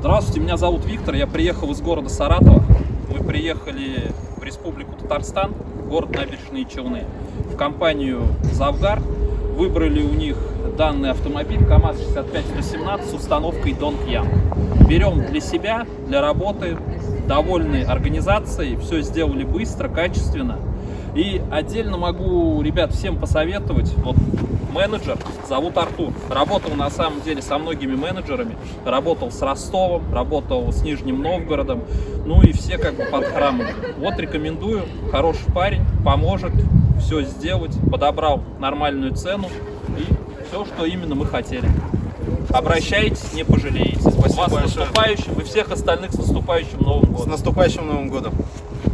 Здравствуйте, меня зовут Виктор, я приехал из города Саратова. Мы приехали в Республику Татарстан, город Набережные Челны, в компанию «Завгар». Выбрали у них данный автомобиль КАМАЗ-65-117 с установкой Донг-Ям. Берем для себя, для работы, довольны организацией, все сделали быстро, качественно. И отдельно могу, ребят, всем посоветовать, вот менеджер, зовут Артур. Работал на самом деле со многими менеджерами. Работал с Ростовом, работал с Нижним Новгородом. Ну и все как бы под храмом. Вот рекомендую. Хороший парень, поможет все сделать. Подобрал нормальную цену. И все, что именно мы хотели. Обращайтесь, не пожалеете. Спасибо Вас с большое. наступающим и всех остальных с наступающим Новым С годом. наступающим Новым годом!